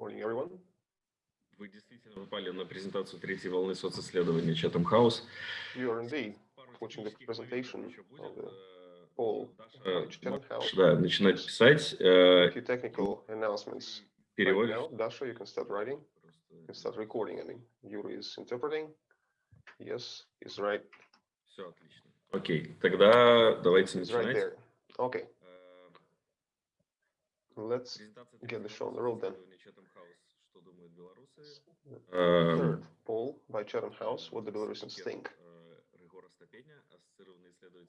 Morning, everyone. Вы действительно попали на презентацию третьей волны социсследования Chatham House. You are indeed watching the presentation of the poll Э, Chatham House. Да, начинать писать. Э, few technical announcements right Переводишь? now. Dasha, you can start writing. You can start recording. I mean, Yuri is interpreting. Yes, he's right. Все отлично. Окей, тогда давайте He's right начинать. there. Okay, Э, let's get the show on the road then. Third poll by Chatham House, what the Belarusians think.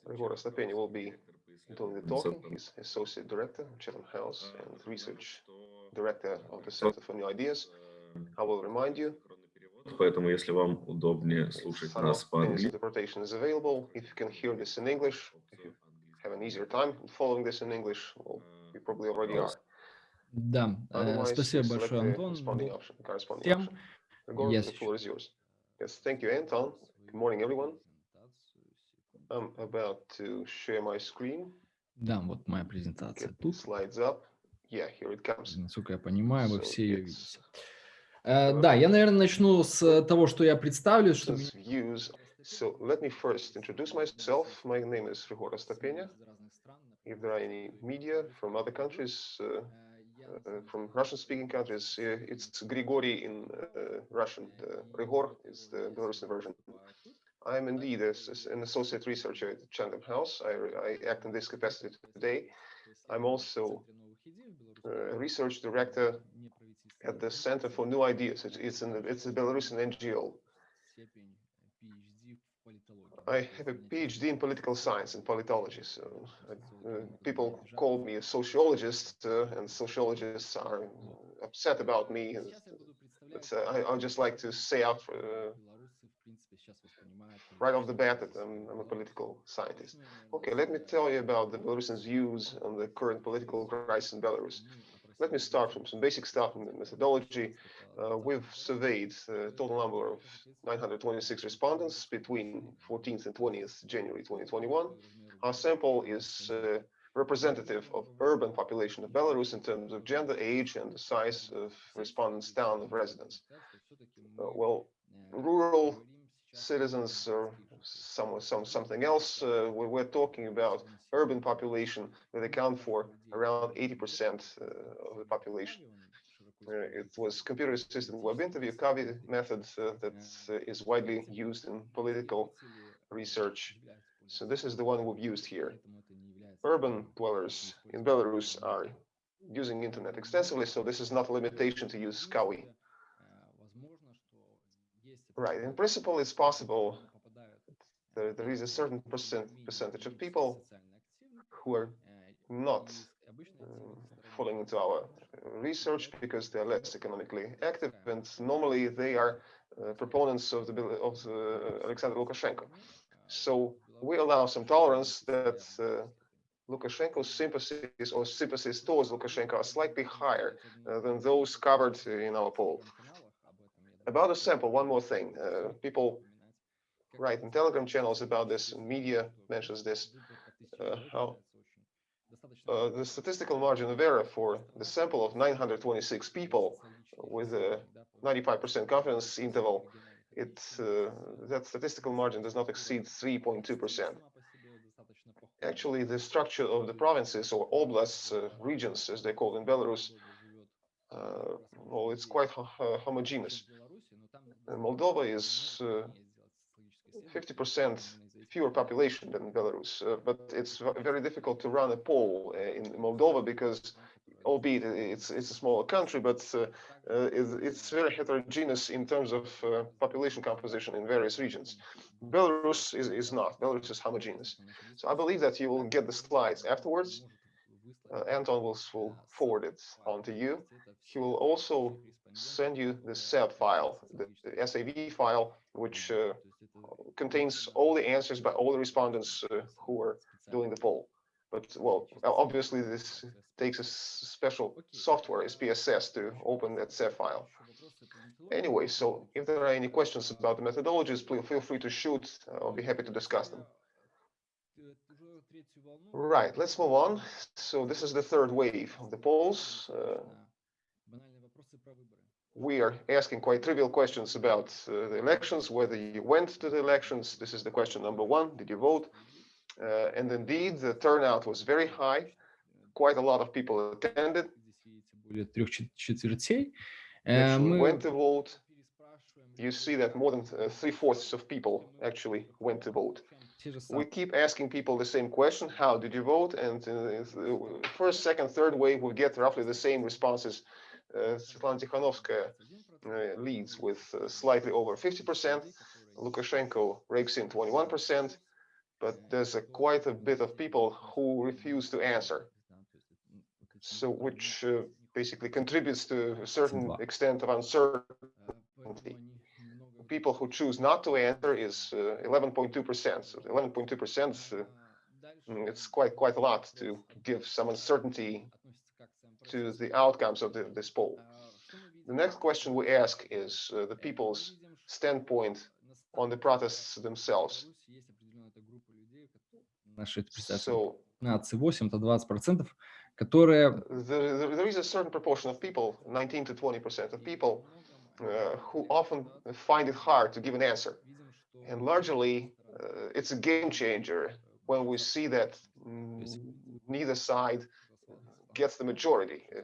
Ryhor Astapenia will be doing the talking. He's associate director of Chatham House and research director of the Center for New Ideas. I will remind you. Поэтому, если вам удобнее слушать нас по-английски, is available. If you can hear this in English, if you have an easier time following this in English, well, probably already are. Да, э, спасибо большое, Антон. Gregor, Yes. the floor is yours. Yes, thank you, Anton. Good morning, everyone. I'm about to share my screen. Да, вот моя Get презентация the тут. slides up. Yeah, here it comes. Насколько я понимаю, вы So все ее видите. Э, uh, Да, я, наверное, начну с того, что я представлю, что Since views. So let me first introduce myself. My name is Rigor Stapenia. If there are any media from other countries, uh, uh, from Russian-speaking countries, uh, it's Grigori in uh, Russian. The Ryhor is the Belarusian version. I am indeed a an associate researcher at Chatham House. I, I act in this capacity today. I'm also a research director at the Center for New Ideas. It's, it's, an, it's a Belarusian NGO. I have a PhD in political science and politology. So uh, uh, people call me a sociologist, uh, and sociologists are upset about me. and But uh, I, I just like to say out uh, right off the bat that I'm, I'm a political scientist. Okay, let me tell you about the Belarusians' views on the current political crisis in Belarus. Let me start from some basic stuff in the methodology. Uh, we've surveyed a total number of 926 respondents between 14th and 20th January 2021. Our sample is uh, representative of urban population of Belarus in terms of gender, age, and the size of respondents' town of residence. Uh, well, rural citizens or some, some something else. Uh, we, we're talking about urban population that account for around 80% uh, of the population. Uh, it was computer assisted web interview CAWI method uh, that uh, is widely used in political research. So this is the one we've used here. Urban dwellers in Belarus are using internet extensively, so this is not a limitation to use CAWI. Right, in principle, it's possible there, there is a certain percent percentage of people who are not um, falling into our uh, research because they're less economically active, and normally they are uh, proponents of the of the Alexander Lukashenko. So we allow some tolerance that uh, Lukashenko's sympathies or sympathies towards Lukashenko are slightly higher uh, than those covered in our poll. About the sample, one more thing. Uh, people write in Telegram channels about this, media mentions this. Uh, how uh, the statistical margin of error for the sample of 926 people with a 95% confidence interval, it uh, that statistical margin does not exceed 3.2%. Actually, the structure of the provinces or oblasts, uh, regions, as they call in Belarus, uh, well, it's quite ho- uh, homogeneous. Uh, Moldova is uh, 50% fewer population than Belarus, uh, but it's very difficult to run a poll uh, in Moldova because, albeit it's it's a smaller country, but uh, uh, it's, it's very heterogeneous in terms of uh, population composition in various regions. Belarus is, is not. Belarus is homogeneous. So I believe that you will get the slides afterwards. Uh, Anton will, will forward it on to you. He will also send you the SAV file, the, the SAV file, which uh, contains all the answers by all the respondents uh, who were doing the poll. But well, obviously this takes a special software, SPSS, to open that SAV file. Anyway, so if there are any questions about the methodologies, please feel free to shoot. I'll be happy to discuss them. Right, let's move on. So this is the third wave of the polls. Uh, we are asking quite trivial questions about uh, the elections, whether you went to the elections. This is the question number one. Did you vote? Uh, and indeed, the turnout was very high. Quite a lot of people attended. более трех чет- четвертей. Э, Actually Мы went to vote. You see that more than uh, three fourths of people actually went to vote. те же We самые. keep asking people the same question, how did you vote? And uh, the first, second, third wave will get roughly the same responses. uh, Svetlana Tikhanovskaya uh, leads with uh, slightly over 50%. Lukashenko rakes in 21%, but there's a, quite a bit of people who refuse to answer. So, which uh, basically contributes to a certain extent of uncertainty. People who choose not to answer is uh, 11.2%. So 11.2%, uh, mm, it's quite quite a lot to give some uncertainty to the outcomes of the, this poll. The next question we ask is uh, the people's standpoint on the protests themselves. Наши представители So 15, 8, это 20 процентов, которые there, there there is a certain proportion of people, 19 to 20 percent of people, uh, who often find it hard to give an answer. And largely, uh, it's a game changer when we see that mm, neither side gets the majority, uh,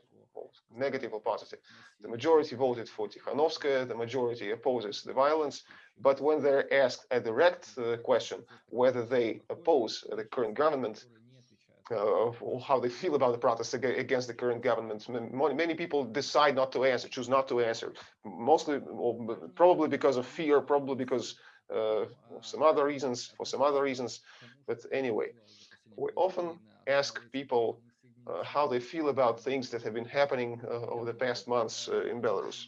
negative or positive. The majority voted for Tikhanovskaya, the majority opposes the violence. But when they're asked a direct uh, question whether they oppose the current government, uh, or how they feel about the protests against the current government. Many people decide not to answer, choose not to answer, mostly, or probably because of fear, probably because uh, some other reasons, for some other reasons. But anyway, we often ask people how they feel about things that have been happening uh, over the past months uh, in Belarus.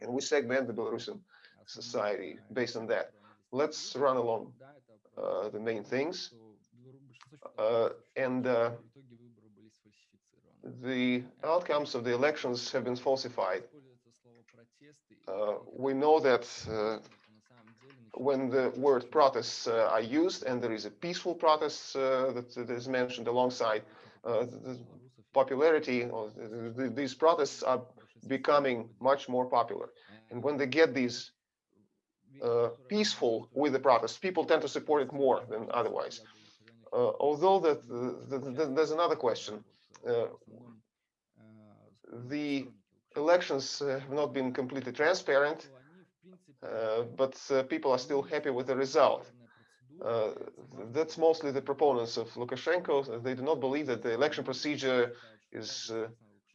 And we segment the Belarusian society based on that. Let's run along uh, the main things. Uh, and uh, the outcomes of the elections have been falsified. Uh, we know that uh, when the word protests uh, are used and there is a peaceful protest uh, that, that is mentioned alongside, uh, popularity of the- the- these protests are becoming much more popular. And when they get these uh, peaceful with the protests, people tend to support it more than otherwise. Uh, although that uh, th- th- there's another question. Uh, the elections uh, have not been completely transparent, uh, but uh, people are still happy with the result. Uh, that's mostly the proponents of Lukashenko. They do not believe that the election procedure is uh,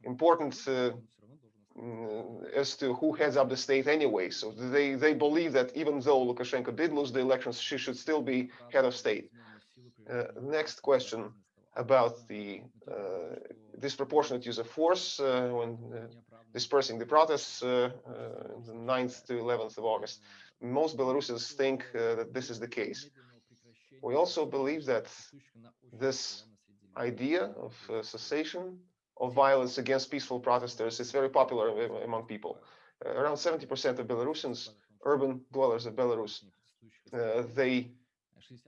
important uh, mm, as to who heads up the state anyway. So they, they believe that even though Lukashenko did lose the elections, she should still be head of state. Uh, next question about the uh, disproportionate use of force when dispersing the protests the 9th to 11th of August. Most Belarusians think that this is the case. We also believe that this idea of uh, cessation of violence against peaceful protesters is very popular among people. Uh, around 70% of Belarusians, urban dwellers of Belarus, uh, they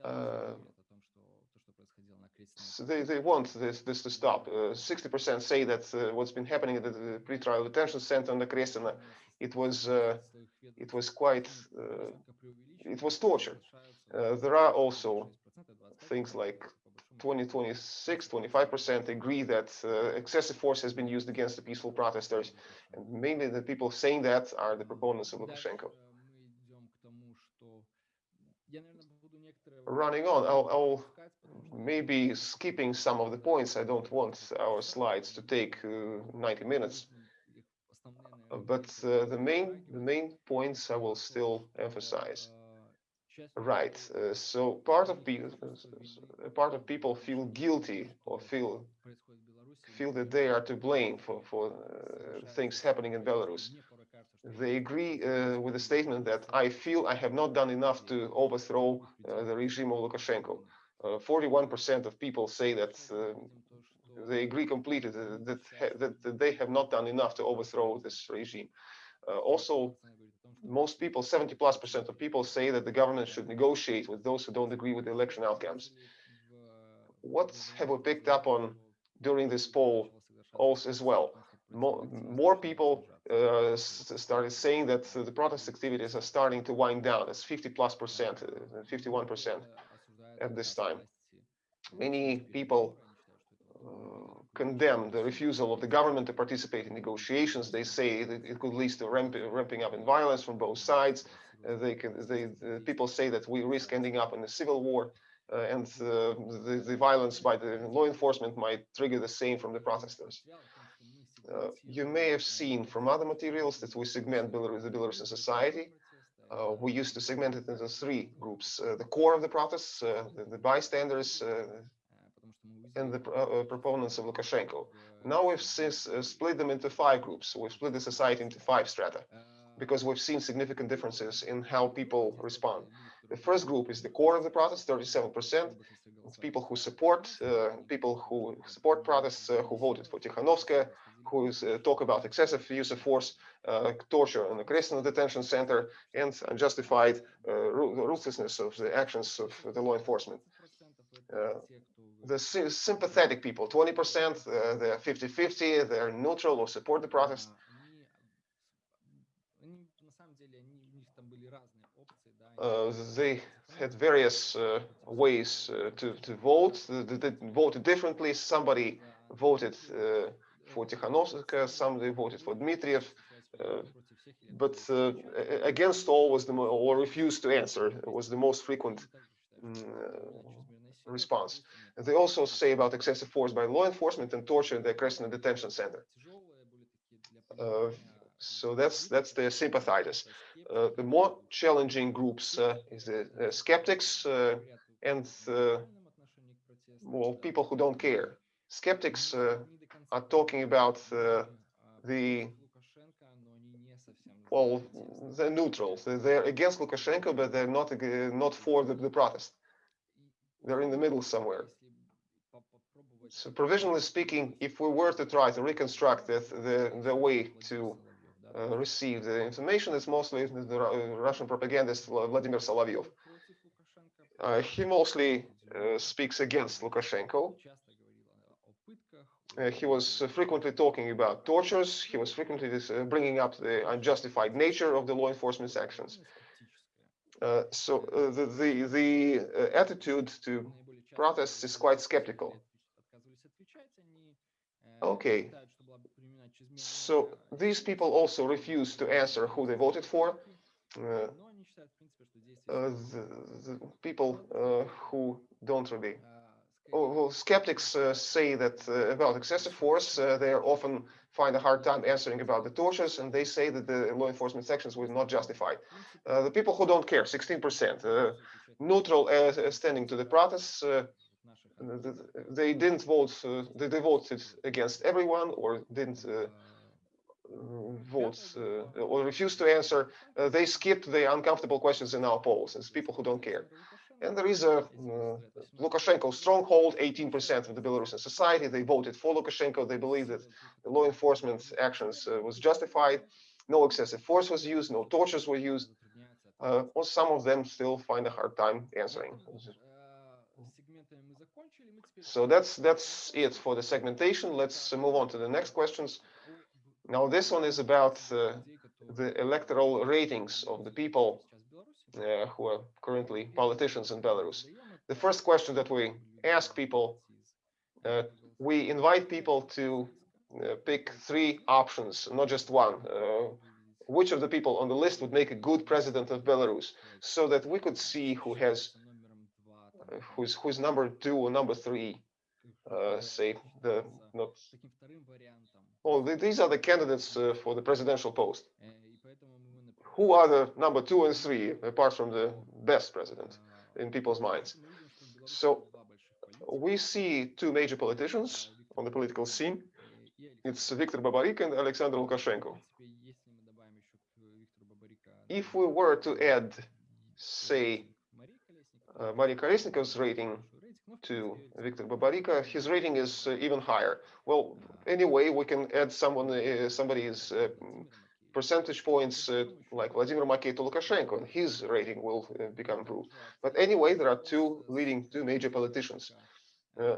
uh, they, they want this this to stop. Uh, 60% say that uh, what's been happening at the, the pretrial detention center on the Okrestina, it was uh, it was quite uh, it was torture. Uh, there are also things like 20, 26, 25% agree that uh, excessive force has been used against the peaceful protesters. And mainly the people saying that are the proponents of Lukashenko. Running on, I'll, I'll maybe skipping some of the points. I don't want our slides to take uh, 90 minutes. Uh, But uh, the main the main points I will still emphasize. Right. Uh, so part of people part of people feel guilty or feel feel that they are to blame for for uh, things happening in Belarus. They agree uh, with the statement that I feel I have not done enough to overthrow uh, the regime of Lukashenko. Uh, 41% of people say that uh, they agree completely that, that, that, that they have not done enough to overthrow this regime. Uh, also, most people, 70 plus percent of people say that the government should negotiate with those who don't agree with the election outcomes. What have we picked up on during this poll also as well? More, more people uh, started saying that the protest activities are starting to wind down. It's 50 plus percent, uh, 51 percent at this time. Many people uh, condemn the refusal of the government to participate in negotiations. They say that it could lead to ramp, ramping up in violence from both sides. Uh, they can, they, uh, people say that we risk ending up in a civil war. Uh, and uh, the, the violence by the law enforcement might trigger the same from the protesters. Uh, you may have seen from other materials that we segment Belarus, the Belarusian society. Uh, we used to segment it into three groups, uh, the core of the protests, the, the, bystanders, and the proponents of Lukashenko. Now we've since split them into five groups. We've split the society into five strata because we've seen significant differences in how people respond. The first group is the core of the protest, 37%. It's people who support, uh, people who support protests, uh, who voted for Tikhanovskaya, who is, uh, talk about excessive use of force, uh, torture in the Okrestina detention center, and unjustified uh, ruthlessness of the actions of the law enforcement. Uh, the sympathetic people, 20%, uh, they're 50-50, they're neutral or support the protest. Uh, they had various uh, ways uh, to, to vote. They, they voted differently. Somebody voted for Tikhanovskaya, somebody voted for Dmitriev, uh, but uh, against all was the or refused to answer was the most frequent response. And they also say about excessive force by law enforcement and torture in the Okrestina detention center. Uh, so that's that's the sympathizers. Uh, the more challenging groups uh, is the, the skeptics and well people who don't care. Skeptics are talking about uh, the well, they're neutral. They're against Lukashenko, but they're not not for the, the protest. They're in the middle somewhere. So provisionally speaking, if we were to try to reconstruct the the, the way to uh, receive the information, it's mostly the Russian propagandist Vladimir Solovyov. Uh, he mostly uh, speaks against Lukashenko, uh, he was uh, frequently talking about tortures. He was frequently uh, bringing up the unjustified nature of the law enforcement's actions. Uh, so uh, the the, the uh, attitude to protests is quite skeptical. Okay. So these people also refuse to answer who they voted for. The, the, people who don't really Oh, well, skeptics uh, say that uh, about excessive force, uh, they are often find a hard time answering about the tortures, and they say that the law enforcement sections were not justified. Uh, the people who don't care, 16%, uh, neutral uh, standing to the protests, they didn't vote, they, they, voted against everyone or didn't vote or refused to answer. they skipped the uncomfortable questions in our polls. It's people who don't care. And there is a uh, Lukashenko stronghold, 18% of the Belarusian society. They voted for Lukashenko. They believe that the law enforcement actions uh, was justified. No excessive force was used. No tortures were used. Uh, or some of them still find a hard time answering. So that's that's it for the segmentation. Let's move on to the next questions. Now this one is about uh, the electoral ratings of the people uh, who are currently politicians in Belarus. The first question that we ask people, uh, we invite people to uh, pick three options, not just one. Uh, which of the people on the list would make a good president of Belarus, so that we could see who has, uh, who's who's number two or number three. Uh, say the not. Well, these are the candidates for the presidential post who are the number two and three, apart from the best president in people's minds. So we see two major politicians on the political scene. It's Viktor Babaryka and Alexander Lukashenko. If we were to add, say, uh, Maria Kolesnikov's rating to Viktor Babaryka, his rating is uh, even higher. Well, anyway, we can add someone, uh, somebody's uh, percentage points uh, like Vladimir Makey to Lukashenko, and his rating will uh, become improved. But anyway, there are two leading, two major politicians. Uh,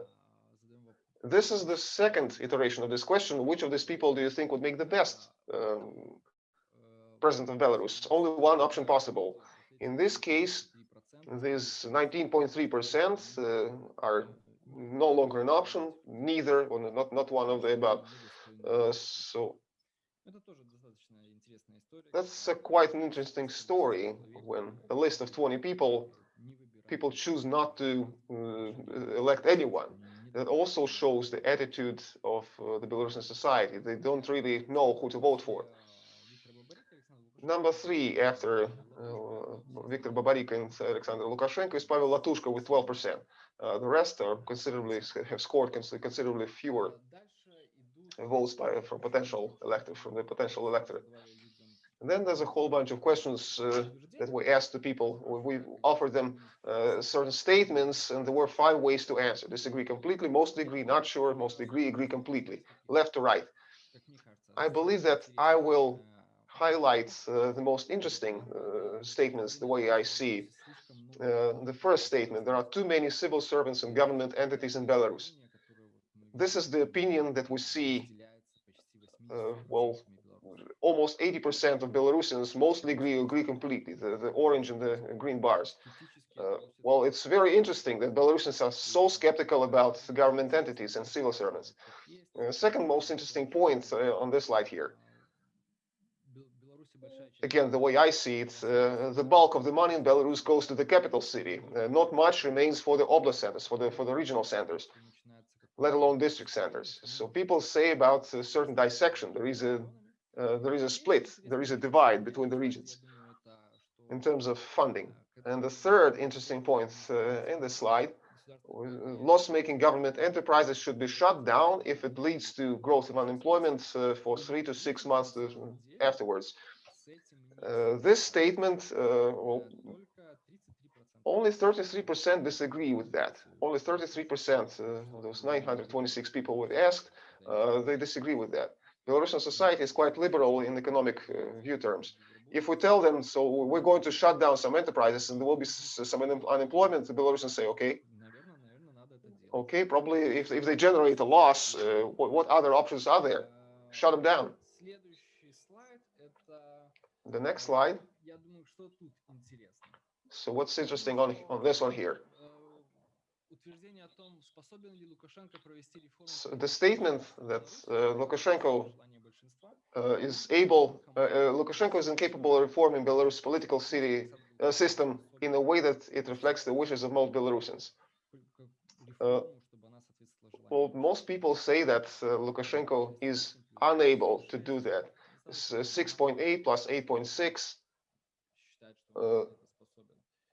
This is the second iteration of this question. Which of these people do you think would make the best um, president of Belarus? Only one option possible. In this case, these 19.3% uh, are no longer an option, neither, or not, not one of the above. Uh, so that's a quite an interesting story when a list of 20 people, people choose not to uh, elect anyone. That also shows the attitude of uh, the Belarusian society. They don't really know who to vote for. Number three, after uh, Viktor Babaryka and Alexander Lukashenko, is Pavel Latushka with 12%. Uh, the rest are considerably have scored considerably fewer votes by from potential electors from the potential electorate. And then there's a whole bunch of questions uh, that we asked the people. We offered them uh, certain statements, and there were five ways to answer. Disagree completely, mostly agree, not sure, mostly agree, agree completely, left to right. I believe that I will highlight uh, the most interesting uh, statements the way I see. Uh, the first statement, there are too many civil servants and government entities in Belarus. This is the opinion that we see, uh, well, almost 80% of Belarusians mostly agree agree completely, the, the orange and the green bars. Uh, well, it's very interesting that Belarusians are so skeptical about government entities and civil servants. Uh, second most interesting point uh, on this slide here. Again, the way I see it, uh, the bulk of the money in Belarus goes to the capital city. Uh, not much remains for the oblast centers, for the for the regional centers, let alone district centers. So people say about a certain dissection. There is a uh, there is a split, there is a divide between the regions in terms of funding. And the third interesting point uh, in this slide, loss-making government enterprises should be shut down if it leads to growth of unemployment uh, for three to six months afterwards. Uh, this statement, uh, well, only 33% disagree with that. Only 33% uh, of those 926 people were asked, they disagree with that. Belarusian society is quite liberal in economic uh, view terms. If we tell them, so we're going to shut down some enterprises and there will be some unemployment, the Belarusians say, okay, okay, probably if, if they generate a loss, uh, what, what other options are there? Shut them down. The next slide. So what's interesting on, on this one here? So the statement that uh, Lukashenko uh, is able, uh, uh, Lukashenko is incapable of reforming Belarus political city uh, system in a way that it reflects the wishes of most Belarusians. Uh, well, most people say that Lukashenko is unable to do that. 6.8 plus 8.6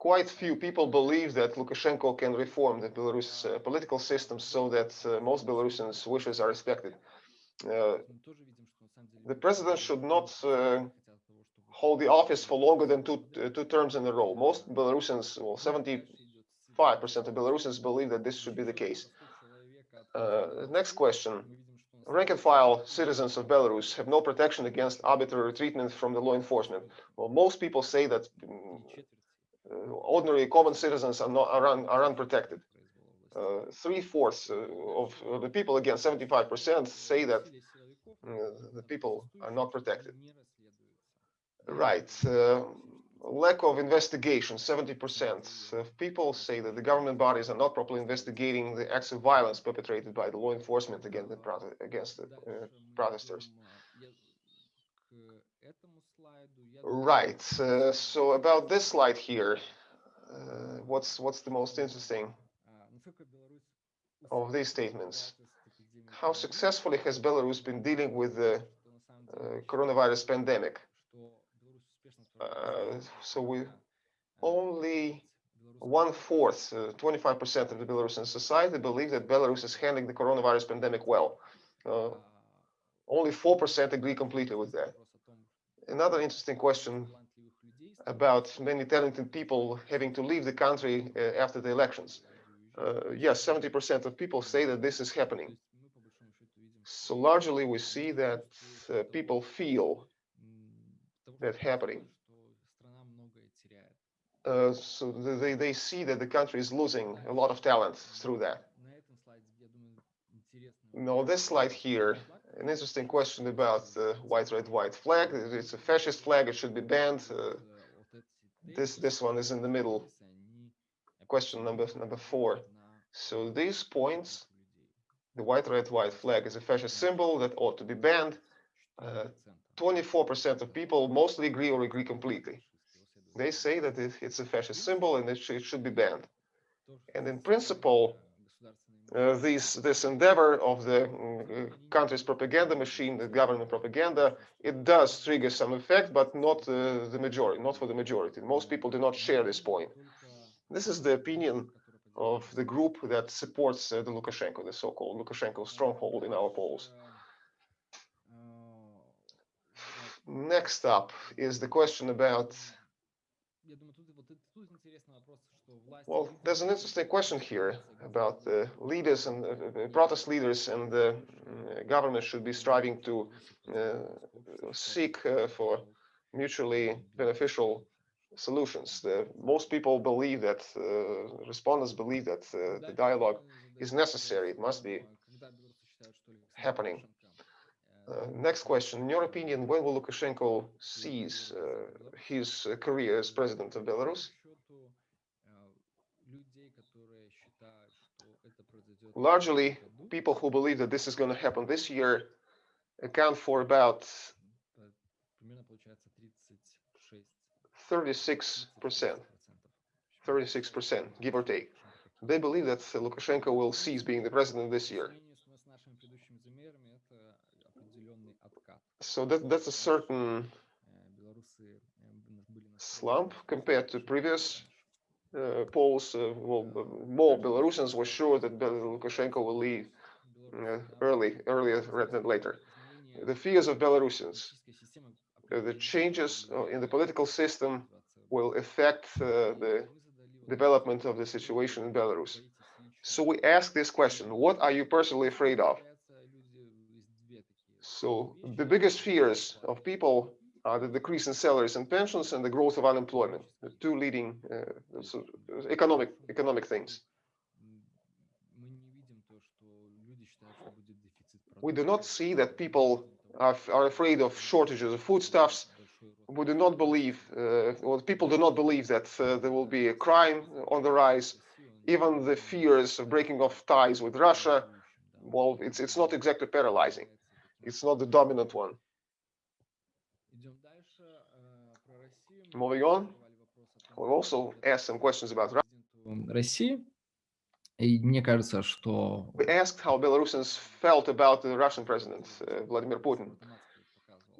quite few people believe that Lukashenko can reform the Belarus uh, political system so that uh, most Belarusians' wishes are respected. Uh, the president should not uh, hold the office for longer than two, uh, two terms in a row. Most Belarusians, well, 75% of Belarusians believe that this should be the case. Uh, next question. Rank and file citizens of Belarus have no protection against arbitrary treatment from the law enforcement. Well, most people say that mm, ordinary common citizens are not are, un, are unprotected. Uh, three fourths uh, of the people, again, 75% say that the people are not protected. Right. lack of investigation 70% of people say that the government bodies are not properly investigating the acts of violence perpetrated by the law enforcement against the, against the uh, protesters Right. Uh, so about this slide here, uh, what's what's the most interesting of these statements? How successfully has Belarus been dealing with the uh, coronavirus pandemic? Uh, so we only one fourth, 25% uh, of the Belarusian society believe that Belarus is handling the coronavirus pandemic well. Uh, only 4% agree completely with that another interesting question about many talented people having to leave the country uh, after the elections. Uh, yes, 70% of people say that this is happening. So largely we see that uh, people feel that happening. Uh, so they, they see that the country is losing a lot of talent through that. Now, this slide here, an interesting question about the white, red, white flag. It's a fascist flag. It should be banned. Uh, this this one is in the middle. Question number number four. So these points, the white, red, white flag is a fascist symbol that ought to be banned. 24% of people mostly agree or agree completely. They say that it, it's a fascist symbol and it, sh it should be banned. And in principle, uh, this this endeavor of the uh, country's propaganda machine, the government propaganda, it does trigger some effect, but not uh, the majority, not for the majority. Most people do not share this point. This is the opinion of the group that supports uh, the Lukashenko, the so-called Lukashenko stronghold in our polls. Next up is the question about well, there's an interesting question here about the leaders and uh, protest leaders and the uh, government should be striving to uh, seek uh, for mutually beneficial solutions. The, most people believe that, uh, respondents believe that uh, the dialogue is necessary. It must be happening. next question. In your opinion, when will Lukashenko cease his career as president of Belarus? Largely people who believe that this is going to happen this year account for about 36 percent. 36 percent give or take. They believe that lukashenko will cease being the president this year. So that that's a certain slump compared to previous polls, well, more Belarusians were sure that Lukashenko will leave early, earlier rather than later. The fears of Belarusians, the changes in the political system will affect the development of the situation in Belarus. So we ask this question, what are you personally afraid of? So the biggest fears of people uh, the decrease in salaries and pensions and the growth of unemployment, the two leading uh, so economic economic things. We do not see that people are, are afraid of shortages of foodstuffs. We do not believe, uh, well, people do not believe that uh, there will be a crime on the rise. Even the fears of breaking off ties with Russia, well, it's it's not exactly paralyzing. It's not the dominant one. Moving on, we also asked some questions about Russia. We asked how Belarusians felt about the Russian president, uh, Vladimir Putin.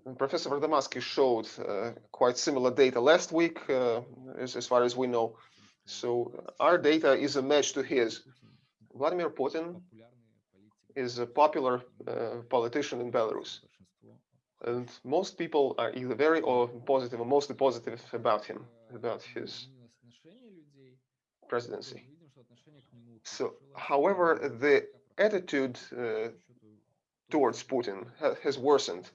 And Professor Vardomatsky showed uh, quite similar data last week, uh, as, as, far as we know. So our data is a match to his. Vladimir Putin is a popular uh, politician in Belarus. And most people are either very or positive or mostly positive about him, about his presidency. So, however, the attitude uh, towards Putin ha has worsened.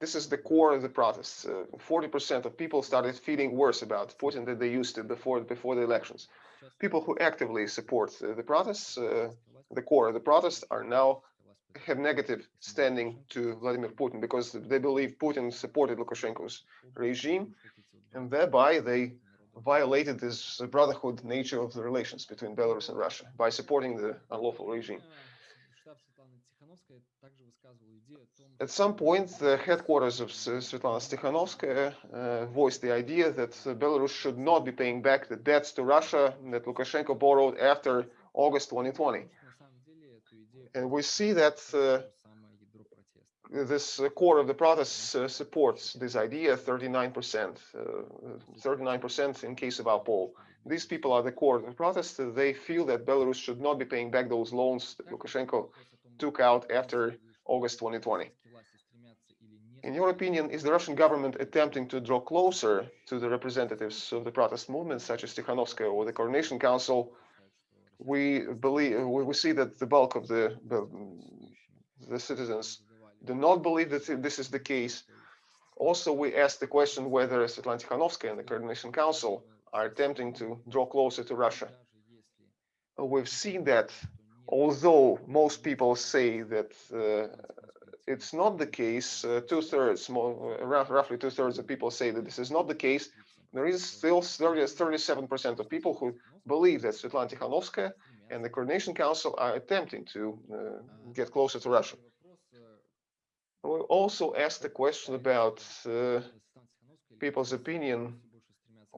This is the core of the protests. 40% uh, of people started feeling worse about Putin than they used to before before the elections. People who actively support uh, the protests, uh, the core of the protests, are now have negative standing to Vladimir Putin because they believe Putin supported Lukashenko's regime, and thereby they violated this brotherhood nature of the relations between Belarus and Russia by supporting the unlawful regime. At some point, the headquarters of Svetlana Tikhanovskaya uh, voiced the idea that Belarus should not be paying back the debts to Russia that Lukashenko borrowed after August 2020 and we see that uh, this uh, core of the protest uh, supports this idea 39%, 39% in case of our poll. These people are the core of the protests. They feel that Belarus should not be paying back those loans that Lukashenko took out after August 2020. In your opinion, is the Russian government attempting to draw closer to the representatives of the protest movement, such as Tikhanovskaya or the Coordination Council, we believe we see that the bulk of the, the, citizens do not believe that this is the case. Also, we asked the question whether Svetlana Tikhanovskaya and the Coordination Council are attempting to draw closer to Russia. We've seen that although most people say that uh, it's not the case, uh, two thirds, roughly two thirds of people say that this is not the case. There is still 37% of people who believe that Svetlana Tikhanovskaya and the Coordination Council are attempting to uh, get closer to Russia. We also asked a question about uh, people's opinion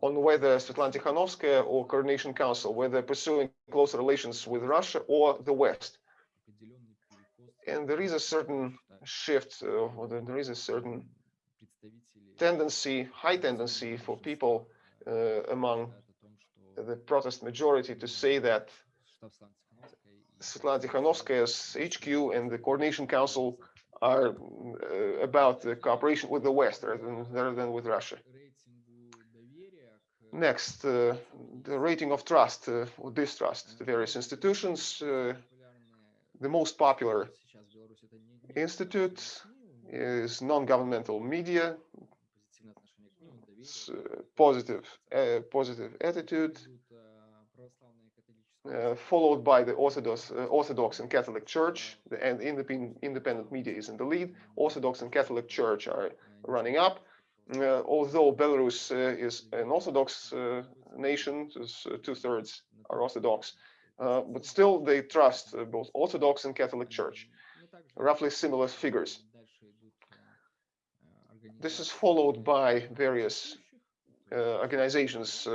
on whether Svetlana Tikhanovskaya or Coordination Council, whether pursuing closer relations with Russia or the West. And there is a certain shift, uh, or there is a certain tendency, high tendency for people uh, among the protest majority to say that Svetlana Tikhanovskaya's HQ and the Coordination Council are uh, about the cooperation with the West rather than, rather than with Russia. Next, uh, the rating of trust uh, or distrust to various institutions. Uh, the most popular institute is non-governmental media, uh, positive, uh, positive attitude, uh, followed by the Orthodox, uh, Orthodox and Catholic Church, and independent, independent media is in the lead. Orthodox and Catholic Church are running up. Uh, although Belarus uh, is an Orthodox uh, nation, two-thirds are Orthodox, but still they trust both Orthodox and Catholic Church, roughly similar figures. This is followed by various organizations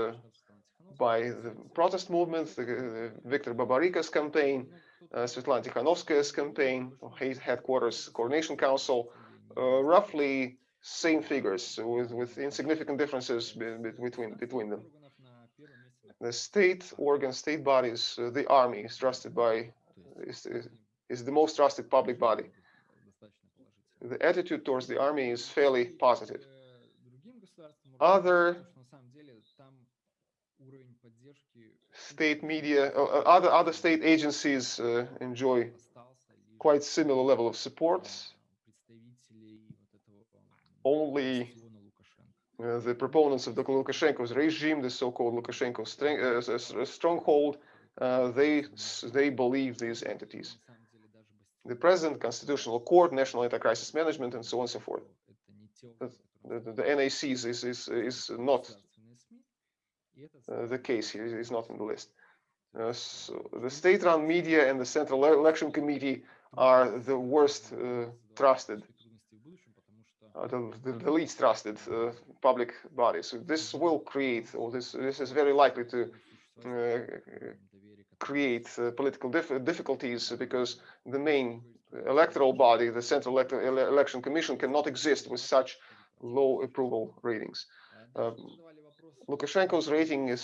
by the protest movement, the, the Viktor Babaryka's campaign, uh, Svetlana Tikhanovskaya's campaign, headquarters coordination council, uh, roughly same figures with, with insignificant differences between, between them. The state organ, state bodies, uh, the army is trusted by, is, is the most trusted public body. The attitude towards the army is fairly positive. Other state media, uh, uh, other other state agencies uh, enjoy quite similar level of support only uh, the proponents of the Lukashenko's regime, the so-called Lukashenko uh, stronghold, uh, they they believe these entities. The president, constitutional court, national anti-crisis management, and so on and so forth. The, the, the NACs is, is, is not uh, the case here, is not in the list. Uh, so the state-run media and the Central Election Committee are the worst uh, trusted uh, the, the, the, least trusted uh, public bodies. So this will create, or this this is very likely to uh, create political dif difficulties because the main electoral body, the Central Elect Election Commission, cannot exist with such low approval ratings. Um, Lukashenko's rating is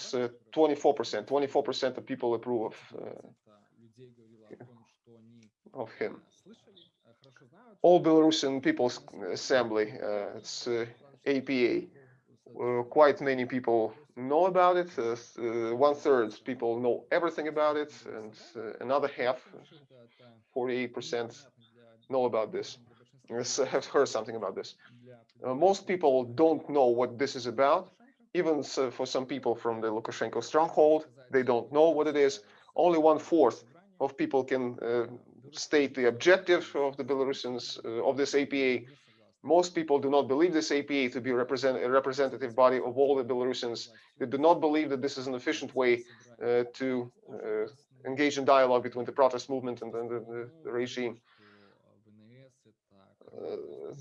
24%. 24% of people approve of, of him all Belarusian People's Assembly, uh, it's uh, APA. Uh, quite many people know about it. Uh, uh, one third people know everything about it, and uh, another half, 48%, know about this. have heard something about this. most people don't know what this is about. Even so for some people from the Lukashenko stronghold, they don't know what it is. Only one fourth of people can state the objective of the Belarusians uh, of this APA. Most people do not believe this APA to be represent, a representative body of all the Belarusians. They do not believe that this is an efficient way uh, to uh, engage in dialogue between the protest movement and, and the, the, regime. Uh,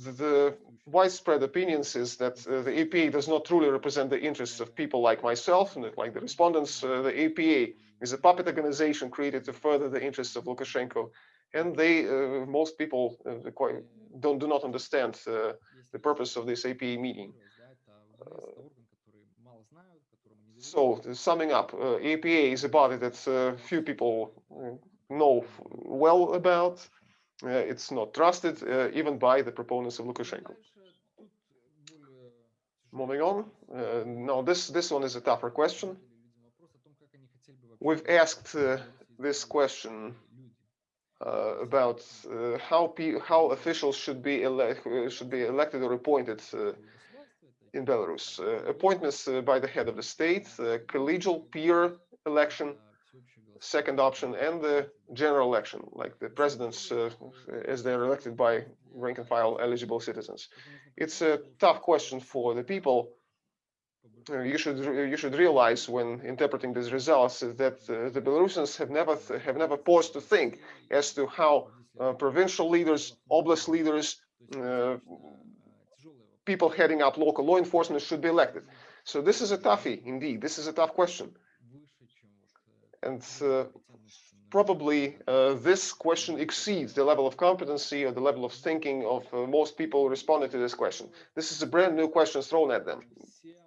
the, the, widespread opinions is that uh, the APA does not truly represent the interests of people like myself and like the respondents. Uh, the APA is a puppet organization created to further the interests of Lukashenko and they uh, most people uh, quite don't do not understand uh, the purpose of this APA meeting. so summing up, APA is a body that few people know well about. it's not trusted even by the proponents of Lukashenko. Moving on. Uh, now, this this one is a tougher question. We've asked uh, this question uh, about uh, how how officials should be uh, should be elected or appointed in Belarus. appointments by the head of the state, collegial peer election, second option, and the general election, like the presidents uh, as they're elected by rank and file eligible citizens. It's a tough question for the people. You should you should realize when interpreting these results that uh, the Belarusians have never have never paused to think as to how uh, provincial leaders, oblast leaders, uh, people heading up local law enforcement should be elected. So this is a toughie indeed. This is a tough question. And uh, probably uh, this question exceeds the level of competency or the level of thinking of uh, most people responding to this question. This is a brand new question thrown at them,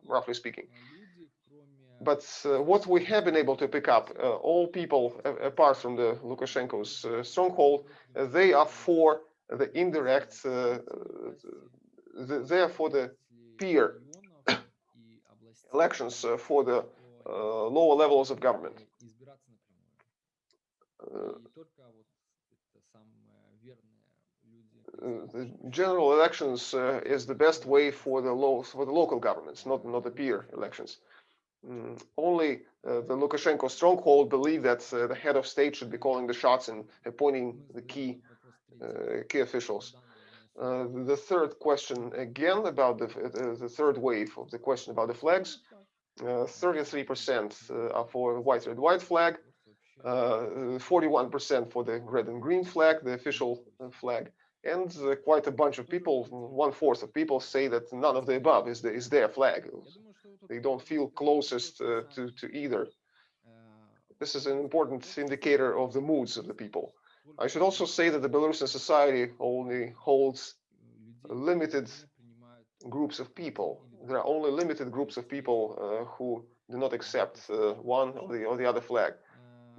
roughly speaking. Uh, but uh, what we have been able to pick up, uh, all people apart from the Lukashenko's uh, stronghold, uh, they are for the indirect, uh, the, they are for the peer elections for the lower levels of government. Uh, the general elections uh, is the best way for the for the local governments, not not the peer elections. Mm, only uh, the Lukashenko stronghold believe that uh, the head of state should be calling the shots and appointing the key uh, key officials. Uh, the third question again about the the third wave of the question about the flags. 33% are for the white red white flag, 41% uh, for the red and green flag, the official uh, flag, and uh, quite a bunch of people, one fourth of people say that none of the above is, the, is their flag. They don't feel closest uh, to, to either. This is an important indicator of the moods of the people. I should also say that the Belarusian society only holds limited groups of people. There are only limited groups of people uh, who do not accept uh, one or the, or the other flag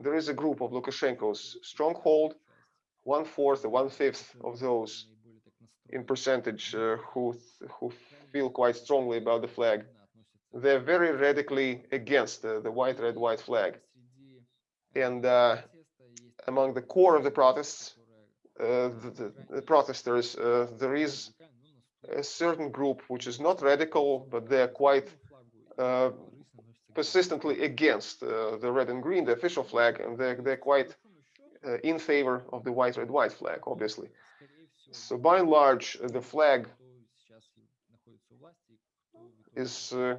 there is a group of Lukashenko's stronghold, one fourth one fifth of those in percentage uh, who who feel quite strongly about the flag. They're very radically against the, the white red white flag, and uh, among the core of the protests, uh, the, the, the, protesters, uh, there is a certain group which is not radical, but they're quite uh, persistently against uh, the red and green, the official flag, and they're, they're quite uh, in favor of the white, red, white flag, obviously. So by and large, uh, the flag is uh,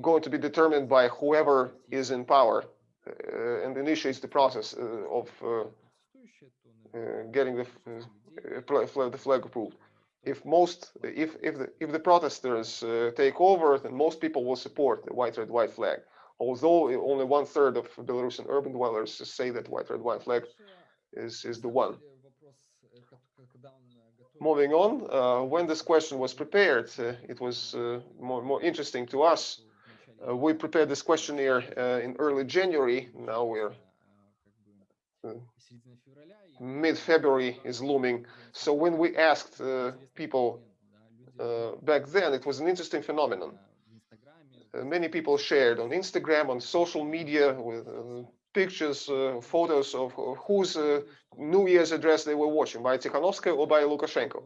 going to be determined by whoever is in power uh, and initiates the process uh, of getting the, the flag approved. if most if if the if the protesters uh, take over then most people will support the white red white flag although only one third of belarusian urban dwellers say that white red white flag is is the one. Moving on uh, when this question was prepared uh, it was uh, more more interesting to us. Uh, we prepared this questionnaire uh, in early january. Now we're mid-February is looming. So when we asked uh, people uh, back then, it was an interesting phenomenon. Uh, many people shared on Instagram, on social media, with uh, pictures, uh, photos of, whose uh, New Year's address they were watching, by Tikhanovskaya or by Lukashenko.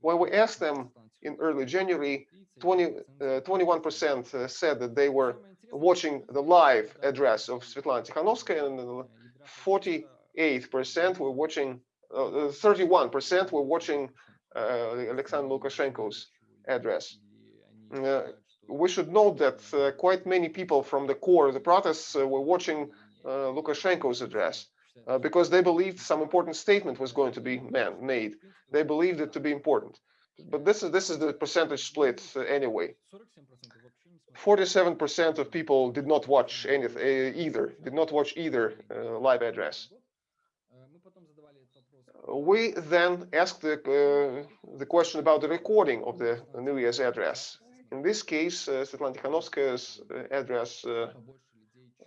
When we asked them in early January, 21% said that they were watching the live address of Svetlana Tikhanovskaya and 40 8% were watching, 31% uh, were watching uh, Alexander Lukashenko's address. Uh, we should note that quite many people from the core of the protests were watching Lukashenko's address. Uh, because they believed some important statement was going to be man, made. They believed it to be important. But this is this is the percentage split uh, anyway. 47% of people did not watch anything uh, either, did not watch either live address we then asked the, uh, the question about the recording of the New Year's address. In this case, uh, Svetlana Tikhanovskaya's uh, address uh,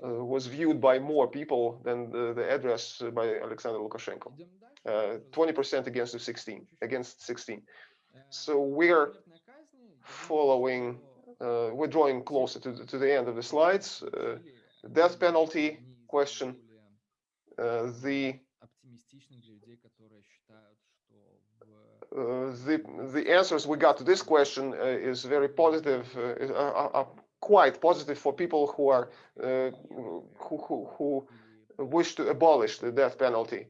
uh, was viewed by more people than the, the address by Alexander Lukashenko. 20% against the 16, against 16. So we're following, we're drawing closer to the, to the end of the slides. death penalty question. the the the answers we got to this question uh, is very positive, uh, quite positive for people who are uh, who, who, who wish to abolish the death penalty.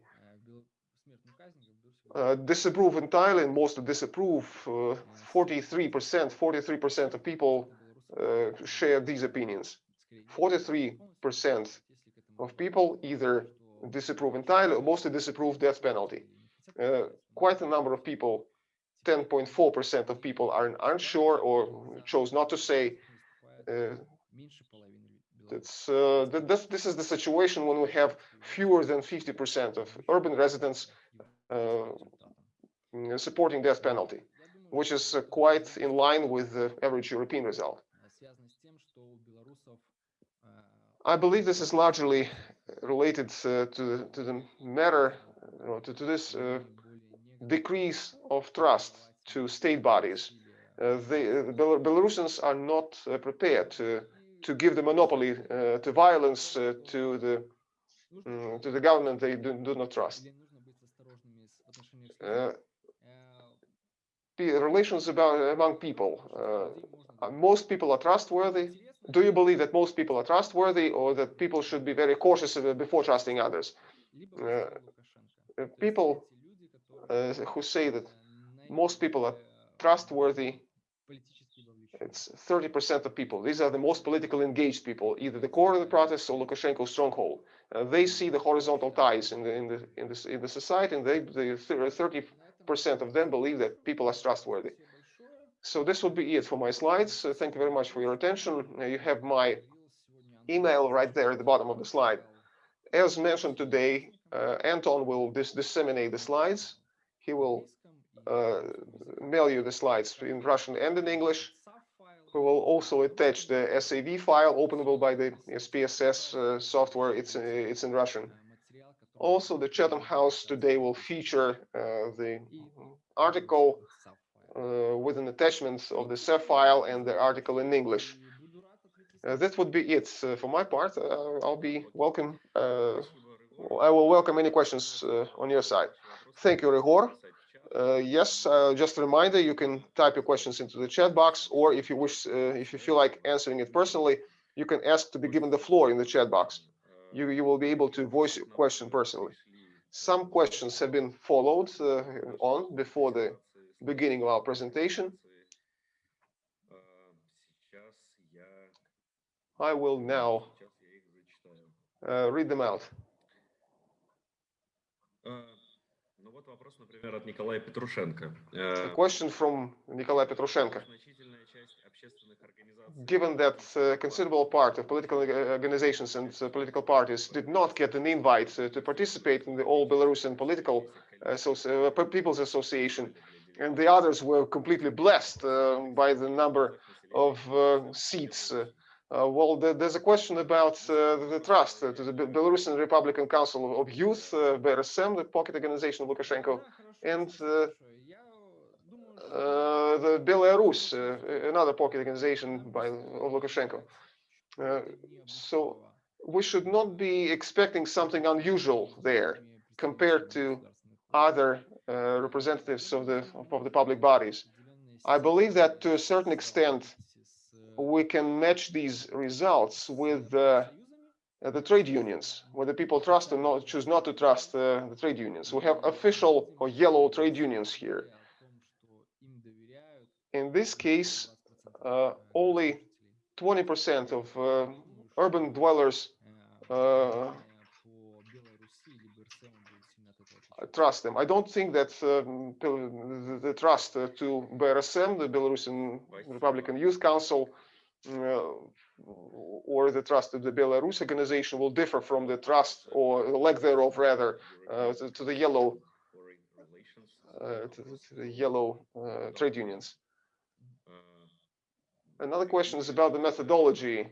Uh, disapprove entirely and mostly disapprove 43%, 43% of people uh, share these opinions. 43% of people either disapprove entirely or mostly disapprove death penalty. Quite a number of people, 10.4% of people are unsure or chose not to say. Uh, that's, uh, this, this is the situation when we have fewer than 50% of urban residents uh, supporting death penalty, which is uh, quite in line with the average European result. I believe this is largely related uh, to, to the matter, to, to, this uh, decrease of trust to state bodies. Uh, the Belarusians are not prepared to, to give the monopoly to violence to the um, to the government they do, do not trust. Uh, relations about among people. Uh, most people are trustworthy do you believe that most people are trustworthy or that people should be very cautious before trusting others? Uh, people uh, who say that most people are trustworthy, it's 30% of people. These are the most politically engaged people, either the core of the protest or Lukashenko's stronghold. Uh, they see the horizontal ties in the in the in the in the society, and they the 30% of them believe that people are trustworthy. So this would be it for my slides. Uh, thank you very much for your attention. Uh, you have my email right there at the bottom of the slide. As mentioned today, uh, Anton will dis disseminate the slides. He will uh, mail you the slides in Russian and in English. We will also attach the SAV file openable by the SPSS uh, software. It's uh, it's in Russian. Also, the Chatham House today will feature the article uh, with an attachment of the SAV file and the article in English. Uh, that would be it uh, for my part. I'll be welcome. I will welcome any questions on your side. Thank you, Ryhor. Uh, yes, uh, just a reminder, you can type your questions into the chat box, or if you wish, uh, if you feel like answering it personally, you can ask to be given the floor in the chat box. You, you will be able to voice your question personally. Some questions have been followed on before the beginning of our presentation. I will now uh, read them out. A question from Nikolai Petrushenko. Given that a uh, considerable part of political organizations and uh, political parties did not get an invite uh, to participate in the All Belarusian Political People's Association, and the others were completely blessed uh, by the number of uh, seats. Uh, well, there's a question about uh, the trust uh, to the Belarusian Republican Council of Youth, uh, BRSM, the pocket organization of Lukashenko, and the Belaya Rus, another pocket organization by of Lukashenko. so we should not be expecting something unusual there compared to other uh, representatives of the of the public bodies. I believe that to a certain extent we can match these results with uh, the trade unions, where the people trust or not choose not to trust uh, the trade unions. We have official or yellow trade unions here. In this case, uh, only 20% of uh, urban dwellers uh, trust them. I don't think that um, the, trust uh, to BRSM, the Belarusian Republican Youth Council, or the trust of the Belaya Rus organization will differ from the trust or the lack thereof, rather, uh, to, to, the yellow, uh, to, to, the yellow uh, trade unions. Another question is about the methodology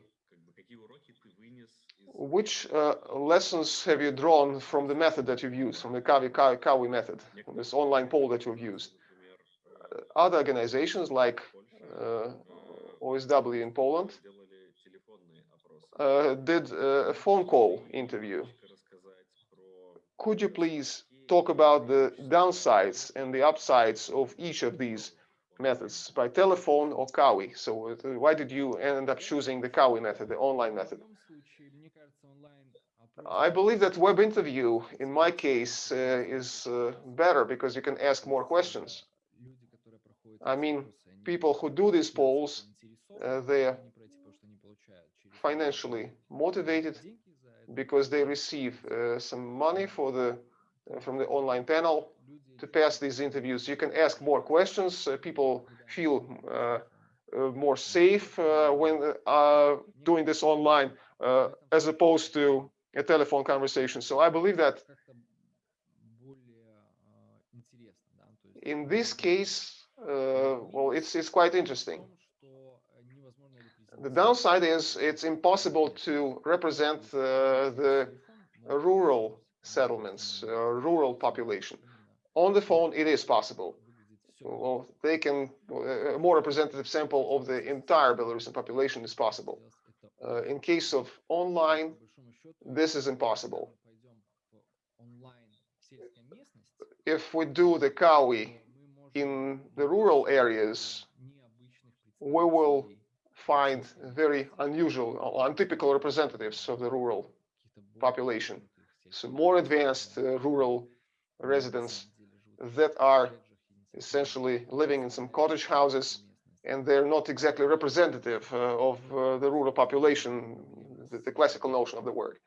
which uh, lessons have you drawn from the method that you've used, from the CAWI, CAWI, CAWI method, from this online poll that you've used? Uh, other organizations like uh, OSW in Poland uh, did a phone call interview. Could you please talk about the downsides and the upsides of each of these methods, by telephone or CAWI. So uh, why did you end up choosing the CAWI method, the online method? I believe that web interview, in my case, uh, is uh, better because you can ask more questions. I mean, people who do these polls, uh, they're financially motivated because they receive uh, some money for the uh, from the online panel to pass these interviews. You can ask more questions. Uh, people feel uh, uh, more safe when doing this online as opposed to a telephone conversation. So I believe that in this case, well, it's it's quite interesting. The downside is it's impossible to represent uh, the rural settlements, uh, rural population. On the phone, it is possible. Well, they can, a more representative sample of the entire Belarusian population is possible. Uh, in case of online, this is impossible. If we do the CAWI in the rural areas, we will find very unusual, or untypical representatives of the rural population. So more advanced uh, rural residents that are essentially living in some cottage houses and they're not exactly representative uh, of uh, the rural population, the, the, classical notion of the word.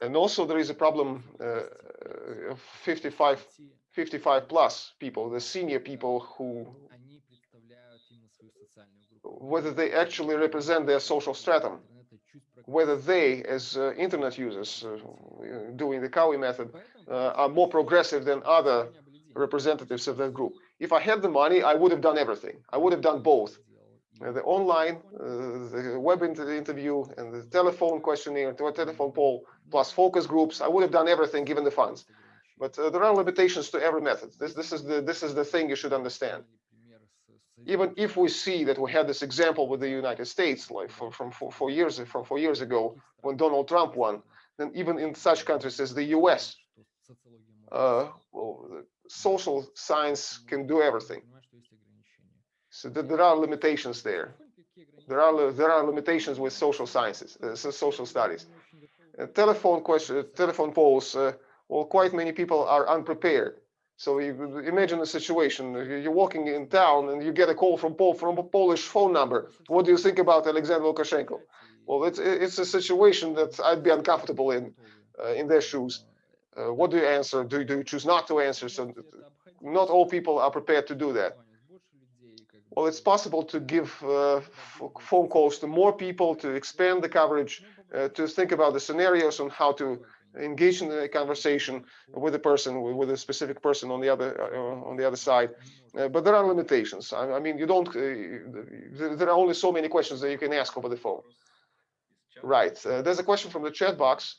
And also there is a problem uh, of 55, 55 plus people, the senior people who, whether they actually represent their social stratum, whether they, as uh, internet users uh, doing the CAWI method, uh, are more progressive than other representatives of that group. If I had the money, I would have done everything. I would have done both. the online, the web inter interview, and the telephone questionnaire, the telephone poll, plus focus groups. I would have done everything given the funds. But there are limitations to every method. This, this, is the, this is the thing you should understand even if we see that we had this example with the United States, like from, four, four, years from four years ago when Donald Trump won, then even in such countries as the U.S., uh, well, social science can do everything. So th there are limitations there. There are there are limitations with social sciences, uh, social studies. Uh, telephone question, telephone polls. Uh, well, quite many people are unprepared so you imagine a situation, you're walking in town and you get a call from Pol from a Polish phone number. What do you think about Alexander Lukashenko? Well, it's it's a situation that I'd be uncomfortable in, uh, in their shoes. Uh, what do you answer? Do, do you choose not to answer? So not all people are prepared to do that. Well, it's possible to give uh, phone calls to more people, to expand the coverage, uh, to think about the scenarios on how to engage in a conversation with a person with a specific person on the other uh, on the other side. Uh, but there are limitations. I, I mean you don't uh, there are only so many questions that you can ask over the phone. Right. Uh, there's a question from the chat box.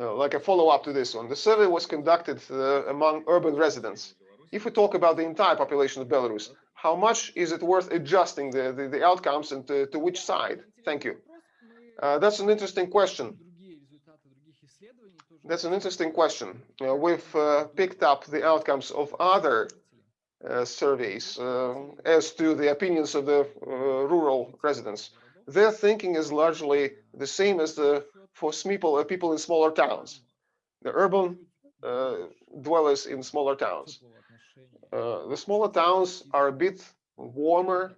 Uh, like a follow-up to this one. The survey was conducted uh, among urban residents. If we talk about the entire population of belarus how much is it worth adjusting the the, the outcomes and to, to, which side? Thank you. That's an interesting question that's an interesting question. Uh, we've uh, picked up the outcomes of other uh, surveys uh, as to the opinions of the uh, rural residents. Their thinking is largely the same as the for people, uh, people in smaller towns, the urban dwellers in smaller towns. the smaller towns are a bit warmer.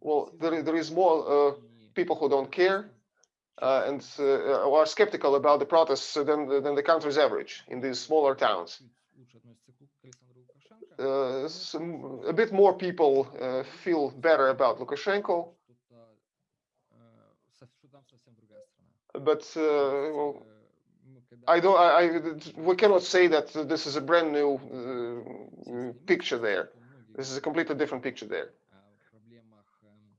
well, there, there is more people who don't care and uh, are skeptical about the protests than, than the country's average in these smaller towns. Uh, some, a bit more people uh, feel better about Lukashenko. But uh, well, I don't. I, I, we cannot say that this is a brand new uh, picture there. This is a completely different picture there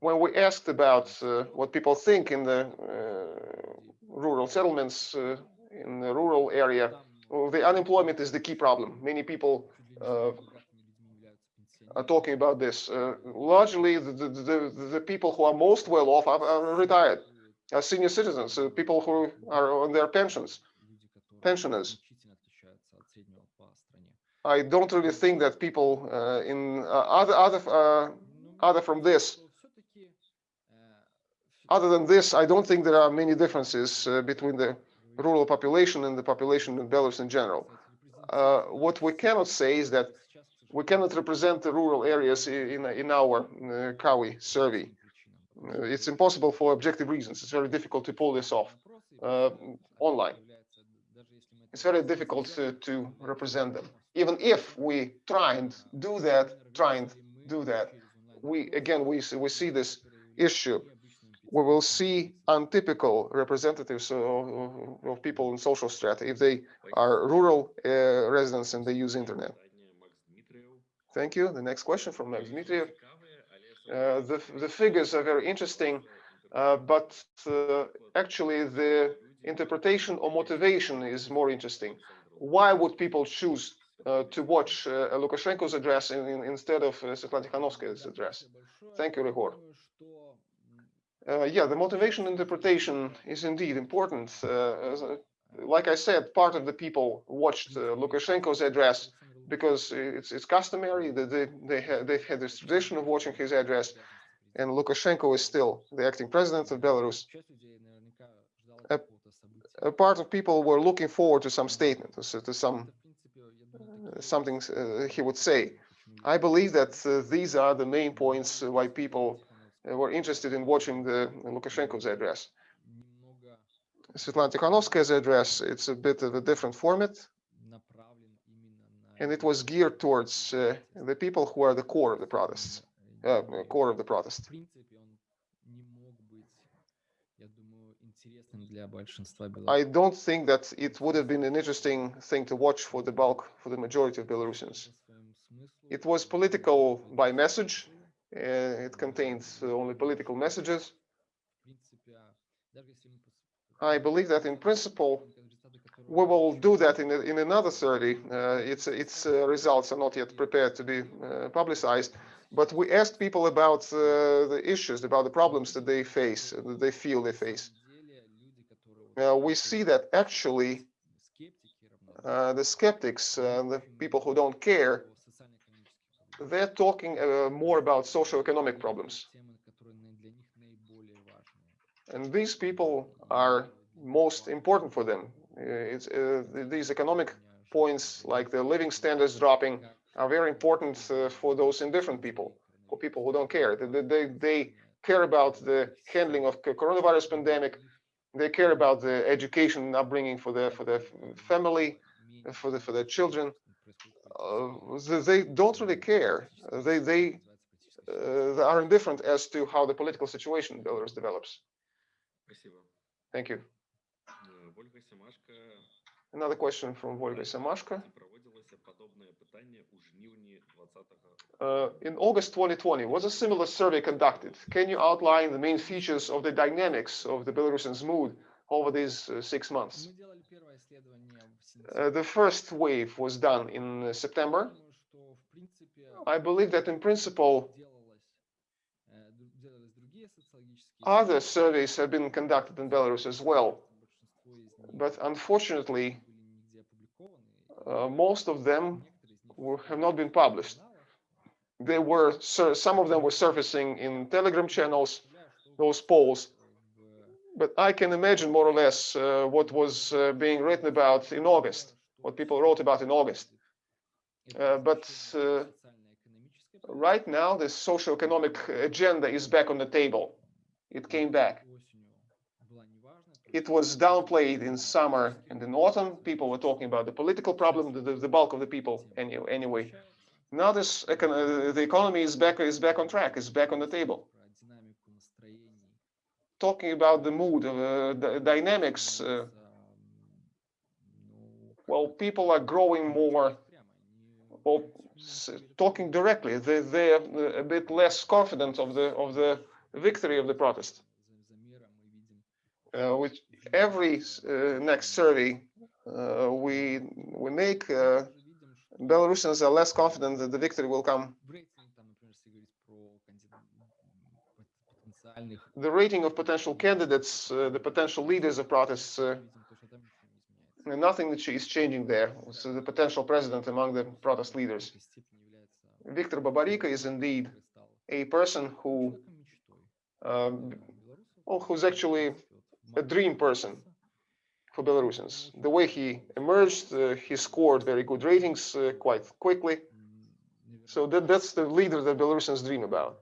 when we asked about uh, what people think in the uh, rural settlements, uh, in the rural area, the unemployment is the key problem. Many people are talking about this. Largely, the, the, the, people who are most well off are, are retired, are senior citizens, people who are on their pensions, pensioners. I don't really think that people uh, in uh, other other uh, other from this, other than this, I don't think there are many differences uh, between the rural population and the population in Belarus in general. Uh, what we cannot say is that we cannot represent the rural areas in in our uh, CAWI survey. Uh, It's impossible for objective reasons. It's very difficult to pull this off online. It's very difficult to, to represent them. Even if we try and do that, try and do that, we again we we see this issue. We will see untypical representatives of, of- people in social strata if they are rural uh, residents and they use internet. Thank you. The next question from Max Dmitriev. Uh, the the figures are very interesting, uh, but uh, actually the interpretation or motivation is more interesting. Why would people choose uh, to watch uh, Lukashenko's address in, in- instead of uh, Svetlana Tikhanovskaya's address? Thank you, Ryhor. Uh, yeah, the motivation interpretation is indeed important. Uh, uh, like I said, part of the people watched uh, Lukashenko's address because it's it's customary that they they had they've had this tradition of watching his address, and Lukashenko is still the acting president of Belarus. A, a part of people were looking forward to some statement, to, to some uh, something uh, he would say. I believe that these are the main points why people were interested in watching the Lukashenko's address. Svetlana Tikhanovskaya's address, it's a bit of a different format, and it was geared towards uh, the people who are the core of the protests, uh, core of the protest. I don't think that it would have been an interesting thing to watch for the bulk, for the majority of Belarusians. It was political by message. Uh, it contains only political messages. I believe that in principle, we will do that in, in another survey. Uh, its its uh, results are not yet prepared to be uh, publicized, but we asked people about uh, the issues, about the problems that they face, that they feel they face. Uh, we see that actually uh, the skeptics, uh, the people who don't care, they're talking uh, more about socio-economic problems. And these people are most important for them. Uh, it's, uh, these economic points, like the living standards dropping, are very important uh, for those indifferent people, for people who don't care. They, they- they, care about the handling of coronavirus pandemic. They care about the education and upbringing for their for the f- family, for the for their children. Uh, they don't really care. Uh, they they, uh, they are indifferent as to how the political situation in Belarus develops. Thank you. Another question from Volga Samashka. Uh, in August 2020, was a similar survey conducted? Can you outline the main features of the dynamics of the Belarusians' mood over these uh, six months? Uh, the first wave was done in uh, September. I believe that in principle, other surveys have been conducted in Belarus as well, but unfortunately, uh, most of them were, have not been published. They were sur- some of them were surfacing in Telegram channels, those polls, but I can imagine more or less uh, what was uh, being written about in August, what people wrote about in August. Uh, but uh, right now, the socio-economic agenda is back on the table. It came back. It was downplayed in summer and in autumn. People were talking about the political problem, the, the, bulk of the people any, anyway. Now this uh, the economy is back is back on track, is back on the table. Talking about the mood, uh, the dynamics, uh, well, people are growing more, well, talking directly. They they're uh, a bit less confident of the of the victory of the protest. Uh, which every uh, next survey uh, we we make, Belarusians are less confident that the victory will come. The rating of potential candidates, uh, the potential leaders of protests, uh, nothing that is changing there. So the potential president among the protest leaders. Viktor Babarika is indeed a person who, um, well, who's actually a dream person for Belarusians. The way he emerged, uh, he scored very good ratings uh, quite quickly. So that, that's the leader that Belarusians dream about.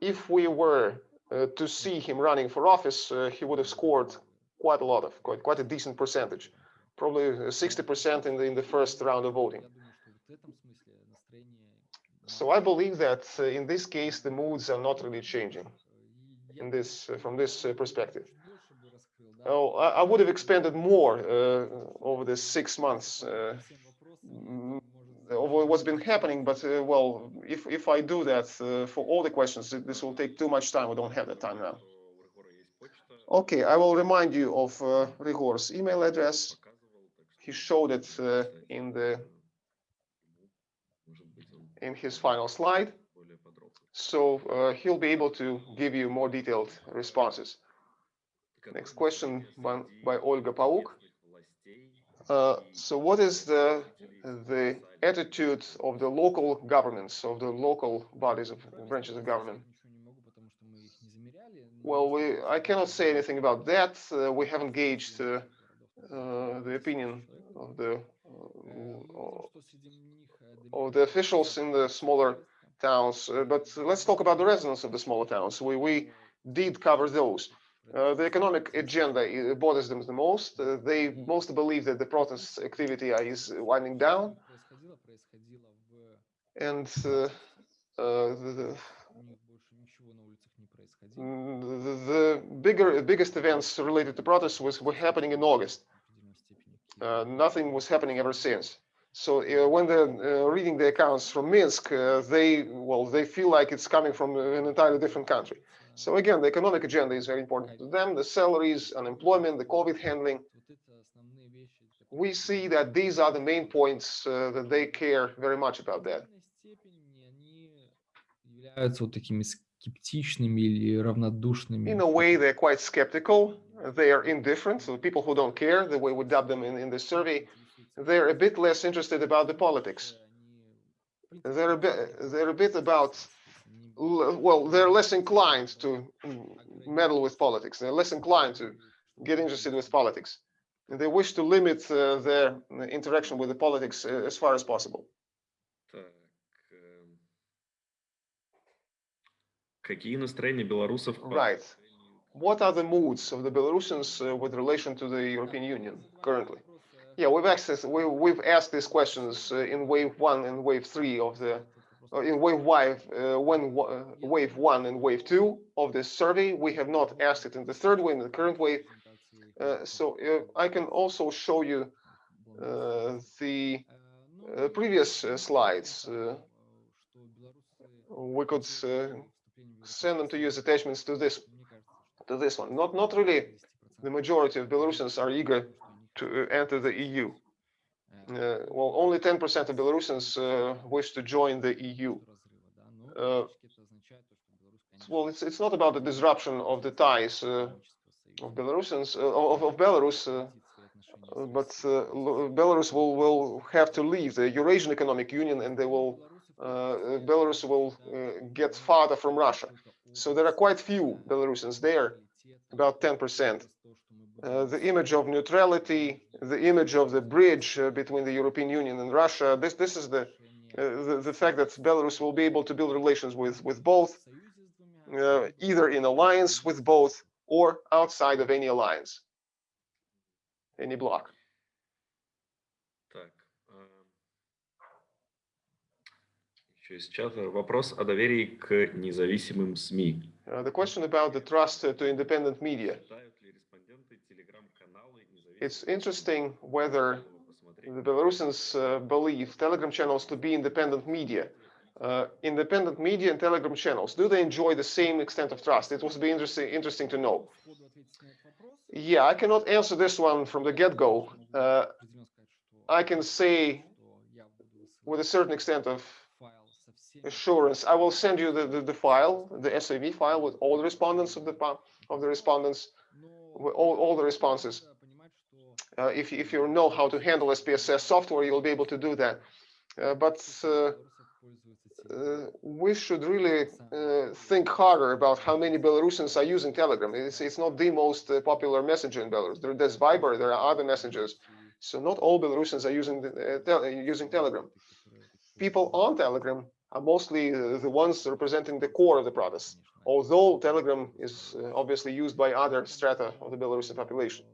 If we were uh, to see him running for office, uh, he would have scored quite a lot of, quite, quite a decent percentage, probably 60% in the, in the first round of voting. So I believe that uh, in this case, the moods are not really changing in this, uh, from this uh, perspective. Oh, I, I, would have expanded more uh, over the six months over what's been happening, but uh, well, if if I do that uh, for all the questions, this will take too much time. We don't have that time now. Okay, I will remind you of uh, Ryhor's email address. He showed it uh, in the in his final slide, so uh, he'll be able to give you more detailed responses. Next question by, by Olga Pauk. Uh, so what is the the attitude of the local governments, of the local bodies of branches of government? Well, we, I cannot say anything about that. Uh, we haven't gauged uh, uh the opinion of the uh, of the officials in the smaller towns. But let's talk about the residents of the smaller towns. We we did cover those. Uh, the economic agenda bothers them the most. Uh, they most believe that the protest activity is winding down. And uh, the, the, the, bigger, biggest events related to protests was were happening in August. Uh, nothing was happening ever since. So uh, when they're uh, reading the accounts from Minsk, they well they feel like it's coming from an entirely different country. So again, the economic agenda is very important to them, the salaries, unemployment, the COVID handling. We see that these are the main points uh, that they care very much about that. In a way, they're quite skeptical. They are indifferent. So people who don't care, the way we dub them in, in the survey, they're a bit less interested about the politics. They're a bit, they're a bit about well, they're less inclined to meddle with politics. They're less inclined to get interested with politics. And they wish to limit uh, their interaction with the politics uh, as far as possible. Right. What are the moods of the Belarusians uh, with relation to the European Union currently? Yeah, we've asked we, we've asked these questions uh, in wave one and wave three of the in wave uh, when uh, wave one and wave two of this survey. We have not asked it in the third wave, in the current wave. Uh, so I can also show you uh, the uh, previous slides. we could send them to you as attachments to this to this one. Not not really. The majority of Belarusians are eager to enter the EU. Uh, well, only 10% of Belarusians uh, wish to join the EU. Uh, well, it's it's not about the disruption of the ties uh, of Belarusians uh, of, of Belarus, uh, but Belarus will will have to leave the Eurasian Economic Union, and they will Belarus will get farther from Russia. So there are quite few Belarusians there, about 10 percent. Uh, the image of neutrality, the image of the bridge uh, between the European Union and Russia. This this is the, uh, the the, fact that Belarus will be able to build relations with with both, uh, either in alliance with both or outside of any alliance, any bloc. Еще из чата вопрос о доверии к независимым СМИ. Uh, the question about the trust to independent media it's interesting whether the Belarusians uh, believe Telegram channels to be independent media. Uh, independent media and Telegram channels, do they enjoy the same extent of trust? It would be interesting, interesting to know. Yeah, I cannot answer this one from the get-go. Uh, I can say with a certain extent of assurance, I will send you the, the, the file, the SAV file with all the respondents of the of the respondents all, all the responses. Uh, if, if you know how to handle SPSS software, you'll be able to do that. Uh, but uh, we should really think harder about how many Belarusians are using Telegram. It's, it's not the most popular messenger in Belarus. There, there's Viber, there are other messengers. So not all Belarusians are using tel using Telegram. People on Telegram are mostly the ones representing the core of the protest, although Telegram is obviously used by other strata of the Belarusian population.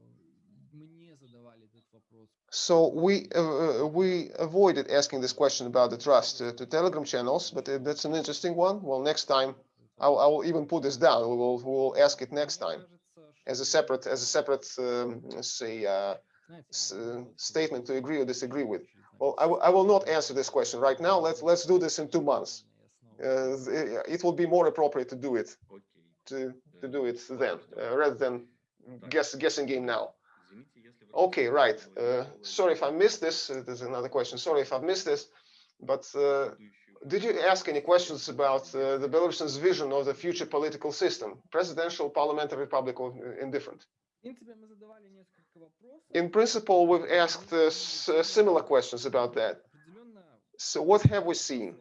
So we uh, we avoided asking this question about the trust uh, to Telegram channels, but uh, that's an interesting one. Well, next time I will even put this down. We will we will ask it next time as a separate as a separate um, say statement to agree or disagree with. Well, I, I will not answer this question right now. Let's let's do this in two months. it will be more appropriate to do it to to do it then rather than guess guessing game now. Okay, right. Uh, sorry if I missed this. Uh, there's another question. Sorry if I've missed this. But uh, did you ask any questions about uh, the Belarusians' vision of the future political system, presidential, parliamentary, republic, or indifferent? In principle, we've asked uh, similar questions about that. So what have we seen?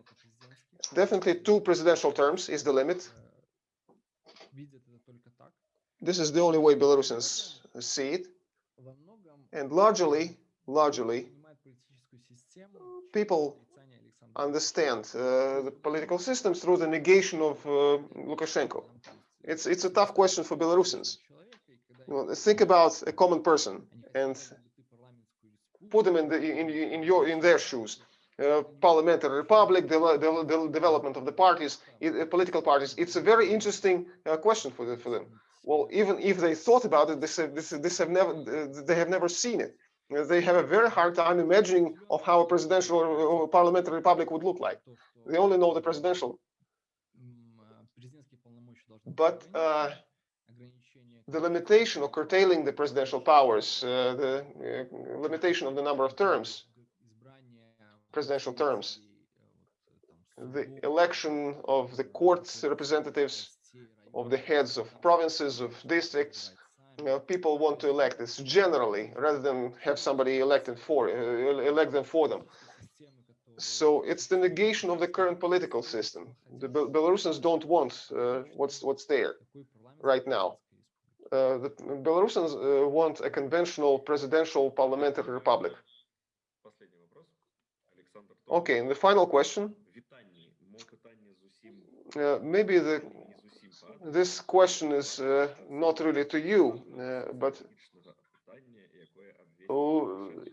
Definitely two presidential terms is the limit. This is the only way Belarusians see it and largely, largely, people understand uh, the political systems through the negation of uh, Lukashenko. It's it's a tough question for Belarusians. Well, think about a common person and put them in the in in your in their shoes. Uh, parliamentary republic, the, the, the, development of the parties, it, political parties. It's a very interesting uh, question for the, for them. Well, even if they thought about it, this, this, this have never, they have never seen it. They have a very hard time imagining of how a presidential or parliamentary republic would look like. They only know the presidential. But uh, the limitation of curtailing the presidential powers, uh, the uh, limitation of the number of terms, presidential terms, the election of the court's representatives, of the heads of provinces, of districts. You know, people want to elect this generally, rather than have somebody elected for uh, elect them for them. So it's the negation of the current political system. The Bel Belarusians don't want uh, what's what's there right now. Uh, the Belarusians uh, want a conventional presidential parliamentary republic. Okay, and the final question. Uh, maybe the this question is uh, not really to you, uh, but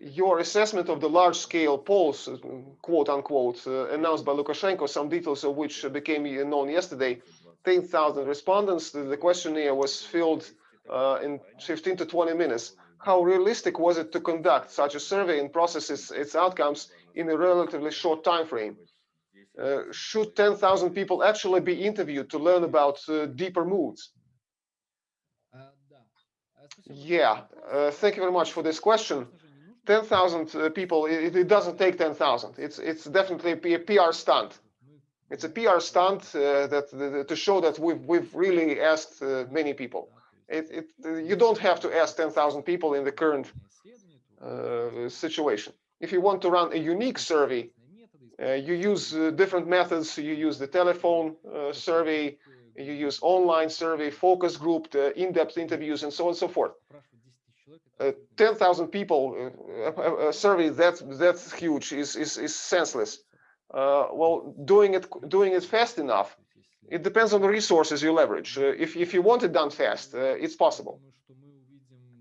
your assessment of the large-scale polls, uh, quote unquote, uh, announced by Lukashenko, some details of which became known yesterday, 10,000 respondents. The, questionnaire was filled uh, in 15 to 20 minutes. How realistic was it to conduct such a survey and process its, its outcomes in a relatively short time frame? Uh, should 10,000 people actually be interviewed to learn about uh, deeper moods? Yeah, uh, thank you very much for this question. 10,000 people, it, it, doesn't take 10,000. It's it's definitely a PR stunt. It's a PR stunt uh, that, to show that we've we've really asked uh, many people. It, it you don't have to ask 10,000 people in the current uh, situation. If you want to run a unique survey you use uh, different methods. You use the telephone uh, survey, you use online survey, focus group, in-depth interviews, and so on and so forth. 10,000 people uh, a survey that's that's huge is is, is senseless. Uh, well, doing it doing it fast enough, it depends on the resources you leverage. Uh, if if you want it done fast, it's possible.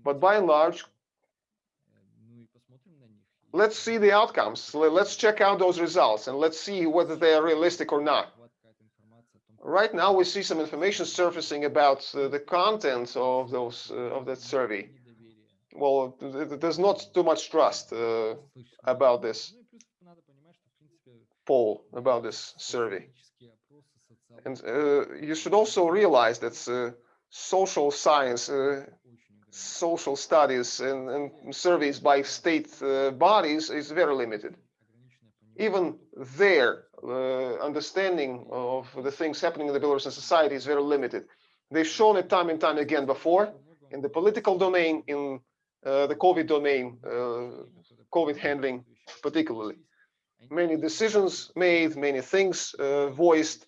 But by and large, let's see the outcomes. Let's check out those results and let's see whether they are realistic or not. Right now, we see some information surfacing about uh, the content of those uh, of that survey. Well, there's not too much trust uh, about this poll, about this survey. And uh, you should also realize that uh, social science uh, social studies and, and surveys by state uh, bodies is very limited. Even their uh, understanding of the things happening in the Belarusian society is very limited. They've shown it time and time again before, in the political domain, in uh, the COVID domain, uh, COVID handling particularly. Many decisions made, many things uh, voiced.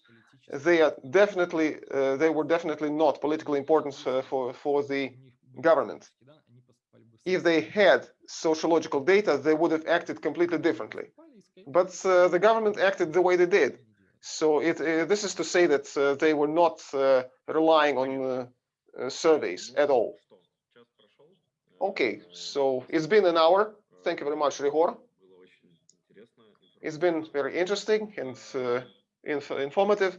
They are definitely, uh, they were definitely not politically important for for the Government. If they had sociological data, they would have acted completely differently. But uh, the government acted the way they did. So it, uh, this is to say that uh, they were not uh, relying on uh, uh, surveys at all. Okay, so it's been an hour. Thank you very much, Ryhor. It's been very interesting and inf informative.